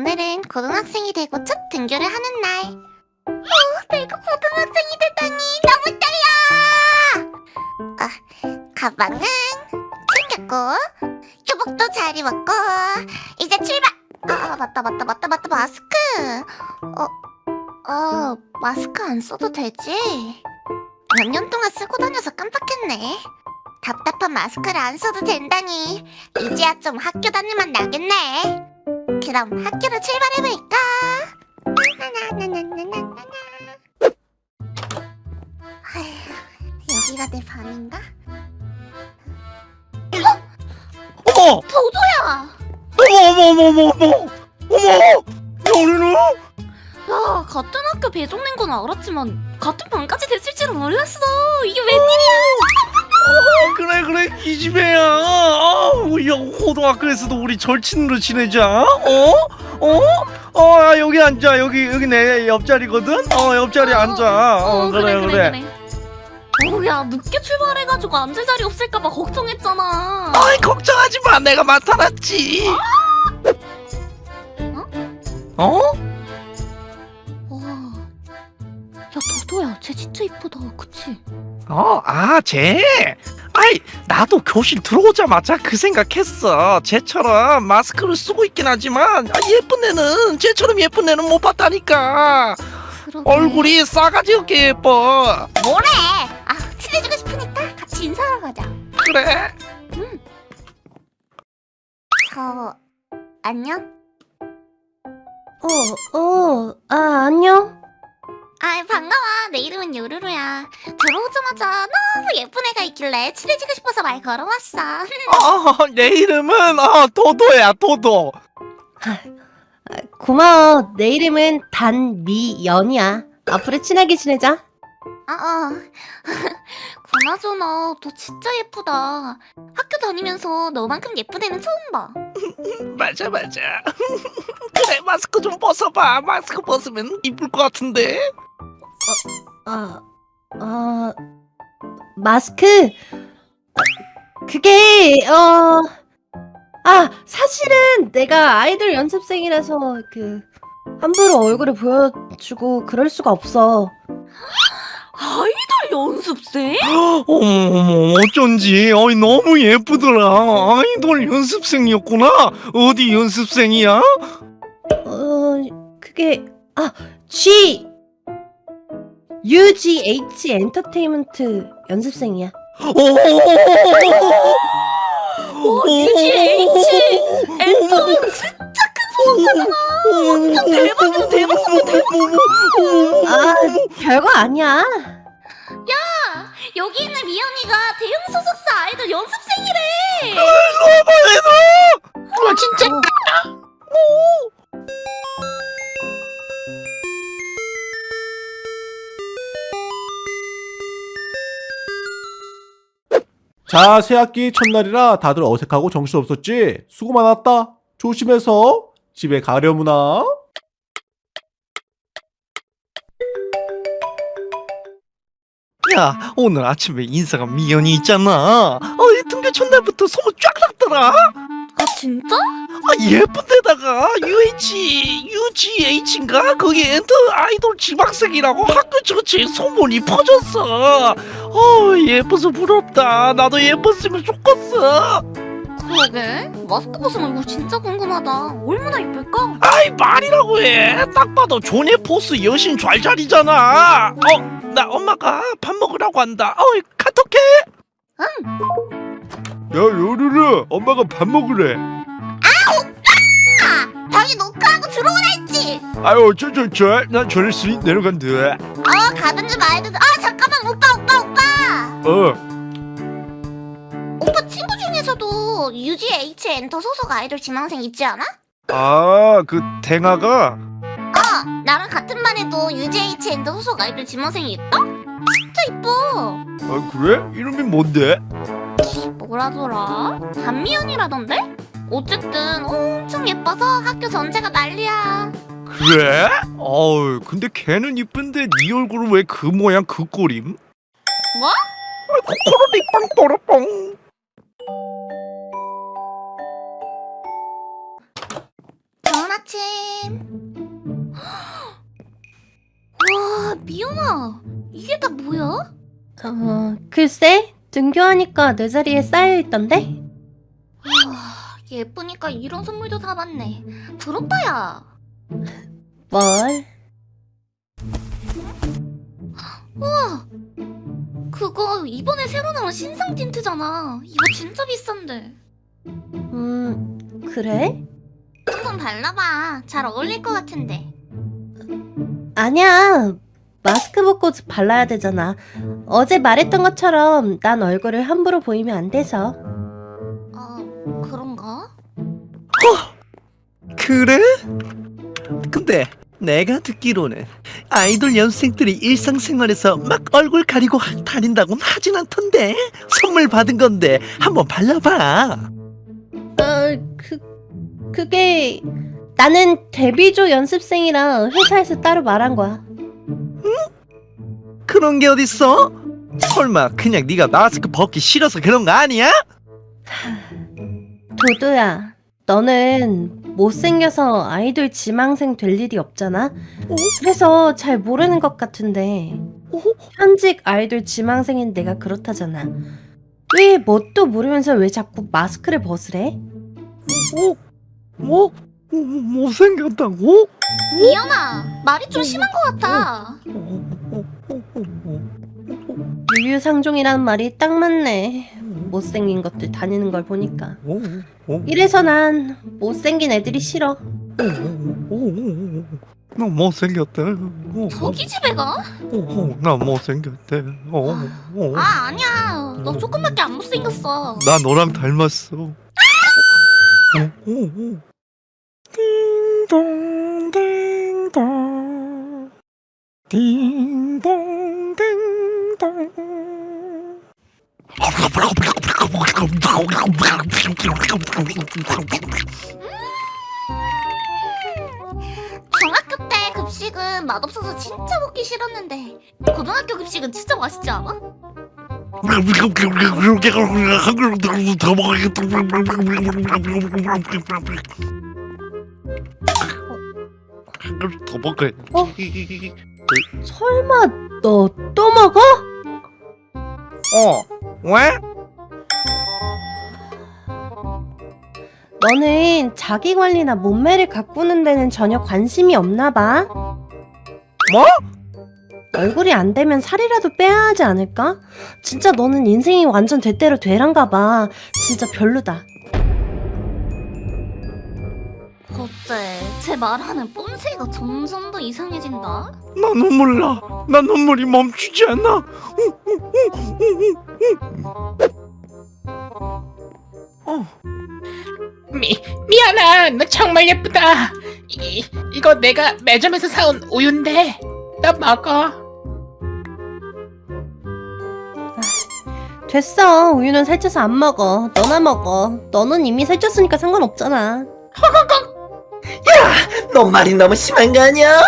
오늘은 고등학생이 되고 첫 등교를 하는 날. 어, 내가 고등학생이 되다니 너무 떨려! 아, 가방은 챙겼고, 교복도 잘 입었고, 이제 출발! 아, 아, 맞다, 맞다, 맞다, 맞다, 마스크! 어, 어, 마스크 안 써도 되지? 몇 년 동안 쓰고 다녀서 깜빡했네. 답답한 마스크를 안 써도 된다니. 이제야 좀 학교 다니면 나겠네. 그럼 학교로 출발해볼까? 여기가 내 방인가? 어머! 어, 도도야! 어머 어머 어머 어머 어머! 어머! 여리는? 야 같은 학교 배정된 건 알았지만 같은 반까지 됐을 줄은 몰랐어 이게 웬일이야 어! 어, 그래 그래 이 집애야. 아, 야 고등학교에서도 우리 절친으로 지내자. 어? 어? 어 야, 여기 앉아 여기 여기 내 옆자리거든. 어 옆자리 앉아. 어, 그래 그래. 어, 야, 늦게 출발해가지고 앉을 자리 없을까봐 걱정했잖아. 아이 걱정하지 마 내가 나타났지. 어? 와. 야, 도도야, 쟤 진짜 이쁘다. 그치? 어, 아, 쟤. 아이, 나도 교실 들어오자마자 그 생각했어. 쟤처럼 마스크를 쓰고 있긴 하지만 아, 예쁜 애는 쟤처럼 예쁜 애는 못 봤다니까. 그러게. 얼굴이 싸가지 없게 예뻐. 뭐래? 아, 친해지고 싶으니까 같이 인사하러 가자. 그래? 저, 안녕? 어, 어, 아, 안녕? 아, 반가워. 내 이름은 요루루야. 들어오자마자 너무 예쁜 애가 있길래 친해지고 싶어서 말 걸어왔어. 어, 내 이름은 어, 도도야, 도도. 아, 고마워. 내 이름은 단미연이야. 앞으로 친하게 지내자. 아, 어. 그나저나 너 진짜 예쁘다. 학교 다니면서 너만큼 예쁜 애는 처음 봐. 맞아, 맞아. 그래, 마스크 좀 벗어봐. 마스크 벗으면 이쁠 것 같은데. 아, 아, 마스크? 아, 그게, 어, 아, 사실은 내가 아이돌 연습생이라서 그, 함부로 얼굴을 보여주고 그럴 수가 없어. 아이돌 연습생? 어머, 어머, 어쩐지. 어이, 너무 예쁘더라. 아이돌 연습생이었구나. 어디 연습생이야? 어, 그게, 아, G, UGH 엔터테인먼트 연습생이야. 오, UGH 엔터는 진짜 큰 소속사잖아. 완전 대박이다, 대박 사건, 대박 아, 별거 아니야. 여기 있는 미연이가 대형 자, 새학기 첫날이라 다들 어색하고 정신없었지? 수고 많았다. 조심해서 집에 가려무나. 야, 오늘 아침에 인사가 미연이 있잖아. 어이, 등교 첫날부터 소문 쫙 났더라. 아 진짜? 아, 예쁜 데다가 UH, UGH인가? 거기 엔터 아이돌 지망생이라고 학교 전체에 소문이 퍼졌어. 어, 예뻐서 부럽다. 나도 예뻤으면 좋겠어. 그러게 마스크 벗으면 이거 진짜 궁금하다. 얼마나 예쁠까? 아이, 말이라고 해. 딱 봐도 존예 포스 여신 잘 자리잖아. 어, 나 엄마가 밥 먹으라고 한다. 어이, 카톡해. 야, 요르르, 엄마가 밥 먹으래. 당연히 노크하고 들어오라 했지. 아유, 저, 저, 저, 난 저랬으니 내려간대. 어 가든지 말든지. 아 잠깐만 오빠 오빠 오빠. 어, 오빠 친구 중에서도 UGH 엔터 소속 아이돌 지망생 있지 않아? 아, 그 댕아가 어 나랑 같은 반에도 UGH 엔터 소속 아이돌 지망생이 있다? 진짜 이뻐. 아, 그래? 이름이 뭔데? 뭐라더라? 단미연이라던데? 어쨌든 엄청 예뻐서 학교 전체가 난리야. 그래? 어우, 근데 걔는 이쁜데 네 얼굴은 왜 그 모양 그 꼴임? 뭐? 토로리빵 또르뽕 좋은 아침 와 미연아 이게 다 뭐야? 어 글쎄 등교하니까 내 자리에 쌓여있던데? 와 예쁘니까 이런 선물도 사봤네 부럽다 야 뭘? 우와 그거 이번에 새로 나온 신상 틴트잖아. 이거 진짜 비싼데. 음, 그래? 한번 발라봐. 잘 어울릴 것 같은데. 아니야. 마스크 벗고 발라야 되잖아. 어제 말했던 것처럼 난 얼굴을 함부로 보이면 안 돼서. 어, 그런가? 그래? 근데 내가 듣기로는 아이돌 연습생들이 일상생활에서 막 얼굴 가리고 다닌다곤 하진 않던데 선물 받은 건데 한번 발라봐 어, 그, 그게 나는 데뷔조 연습생이라 회사에서 따로 말한 거야. 그런 게 어딨어? 설마 그냥 네가 마스크 벗기 싫어서 그런 거 아니야? 도도야, 너는 못생겨서 아이돌 지망생 될 일이 없잖아? 그래서 잘 모르는 것 같은데 현직 아이돌 지망생인 내가 그렇다잖아. 왜 뭣도 모르면서 왜 자꾸 마스크를 벗으래? 어? 뭐? 뭐, 못생겼다고? 미연아, 말이 좀 심한 것 같아. 유유상종이라는 말이 딱 맞네. 못생긴 것들 다니는 걸 보니까. 이래서 난 못생긴 애들이 싫어. 나 못생겼대 저기 집에 가? 나 못생겼대 아, 아니야. 너 조금밖에 안 못생겼어. 나 너랑 닮았어. 띵동 띵동 띵동 띵동 중학교 때 급식은 맛없어서 진짜 먹기 싫었는데 고등학교 급식은 진짜 맛있지 않아? 더 먹어. 어? 설마 너 또 먹어? 어? 왜? 너는 자기 관리나 몸매를 가꾸는 데는 전혀 관심이 없나 봐. 뭐? 얼굴이 안 되면 살이라도 빼야 하지 않을까? 진짜 너는 인생이 완전 대대로 되란가 봐. 진짜 별로다. 어째 제 말하는 뽐새가 점점 더 이상해진다? 나 눈물 나. 나 눈물이 멈추지 않아. 어. 미, 미안아 너 정말 예쁘다 이, 이거 내가 매점에서 사온 우유인데 너 먹어 됐어. 우유는 살쪄서 안 먹어. 너나 먹어. 너는 이미 살쪘으니까 상관없잖아. 너 말이 너무 심한 거 아니야?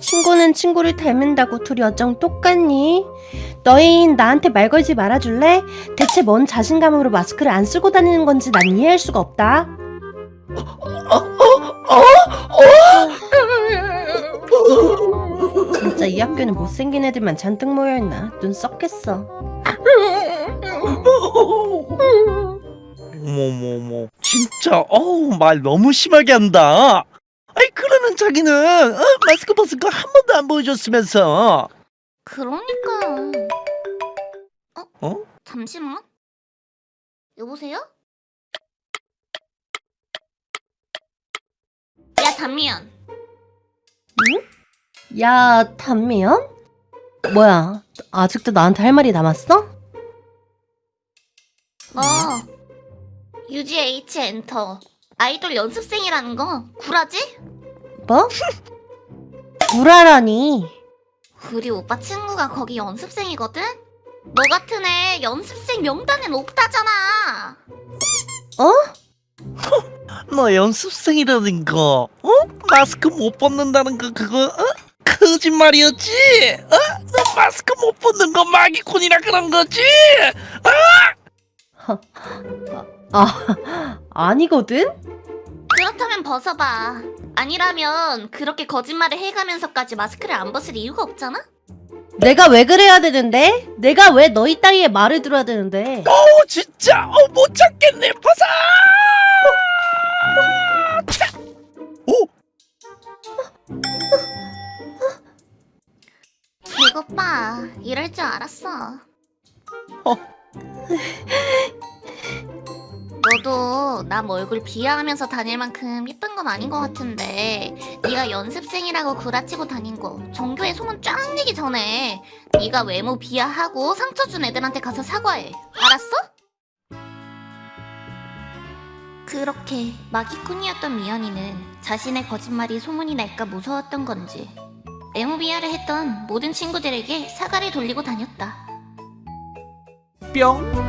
헐. 친구는 친구를 닮은다고 둘이 어쩜 똑같니? 너희는 나한테 말 걸지 말아줄래? 대체 뭔 자신감으로 마스크를 안 쓰고 다니는 건지 난 이해할 수가 없다. 진짜 이 학교는 못생긴 애들만 잔뜩 모여있나? 눈 썩겠어. 어머머머. 진짜 어우 말 너무 심하게 한다. 그러는 자기는 어? 마스크 벗은 거 한 번도 안 보여줬으면서. 그러니까 어? 어? 잠시만 여보세요? 야 담미연 야, 단미연? 뭐야, 아직도 나한테 할 말이 남았어? 어 UGH 엔터 아이돌 연습생이라는 거 구라지? 뭐? 구라라니. 우리 오빠 친구가 거기 연습생이거든? 너 같은 애 연습생 명단엔 없다잖아 어? 너 연습생이라는 거, 어? 마스크 못 벗는다는 거 그거 어? 거짓말이었지? 어? 너 마스크 못 벗는 거 마기꾼이라 그런 거지? 아, 아니거든? 그렇다면 벗어봐. 아니라면 그렇게 거짓말을 해가면서까지 마스크를 안 벗을 이유가 없잖아? 내가 왜 그래야 되는데? 내가 왜 너희 따위의 말을 들어야 되는데? 어 진짜! 어못 찾겠네 파사 오! 이것 봐. 이럴 줄 알았어 너도 남 얼굴 비하하면서 다닐 만큼 예쁜 건 아닌 것 같은데 네가 연습생이라고 구라치고 다닌 거 전교에 소문 쫙 내기 전에 네가 외모 비하하고 상처 준 애들한테 가서 사과해. 알았어? 그렇게 마기꾼이었던 미연이는 자신의 거짓말이 소문이 날까 무서웠던 건지 외모 비하를 했던 모든 친구들에게 사과를 돌리고 다녔다. 뿅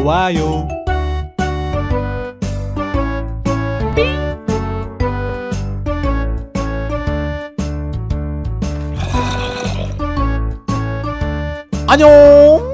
좋아요. 안녕